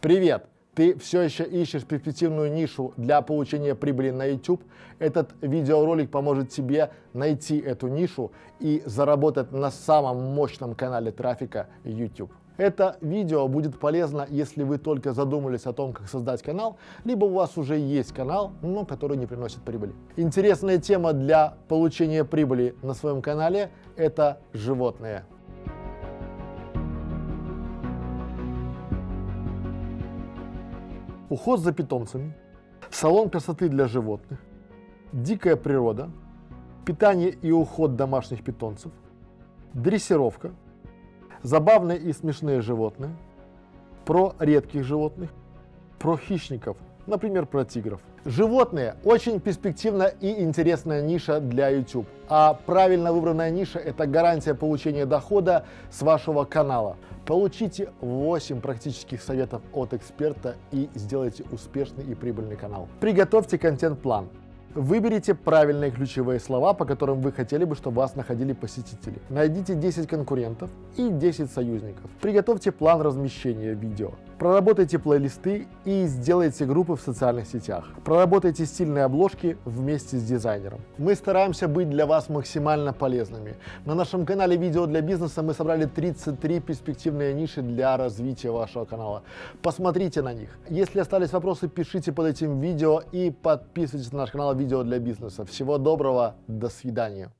Привет! Ты все еще ищешь перспективную нишу для получения прибыли на YouTube? Этот видеоролик поможет тебе найти эту нишу и заработать на самом мощном канале трафика YouTube. Это видео будет полезно, если вы только задумались о том, как создать канал, либо у вас уже есть канал, но который не приносит прибыли. Интересная тема для получения прибыли на своем канале – это животные. Уход за питомцами, салон красоты для животных, дикая природа, питание и уход домашних питомцев, дрессировка, забавные и смешные животные, про редких животных, про хищников, например, про тигров. Животные – очень перспективная и интересная ниша для YouTube. А правильно выбранная ниша – это гарантия получения дохода с вашего канала. Получите 8 практических советов от эксперта и сделайте успешный и прибыльный канал. Приготовьте контент-план. Выберите правильные ключевые слова, по которым вы хотели бы, чтобы вас находили посетители. Найдите 10 конкурентов и 10 союзников. Приготовьте план размещения видео. Проработайте плейлисты и сделайте группы в социальных сетях. Проработайте стильные обложки вместе с дизайнером. Мы стараемся быть для вас максимально полезными. На нашем канале «Видео для бизнеса» мы собрали 33 перспективные ниши для развития вашего канала. Посмотрите на них. Если остались вопросы, пишите под этим видео и подписывайтесь на наш канал «Видео для бизнеса». Всего доброго, до свидания.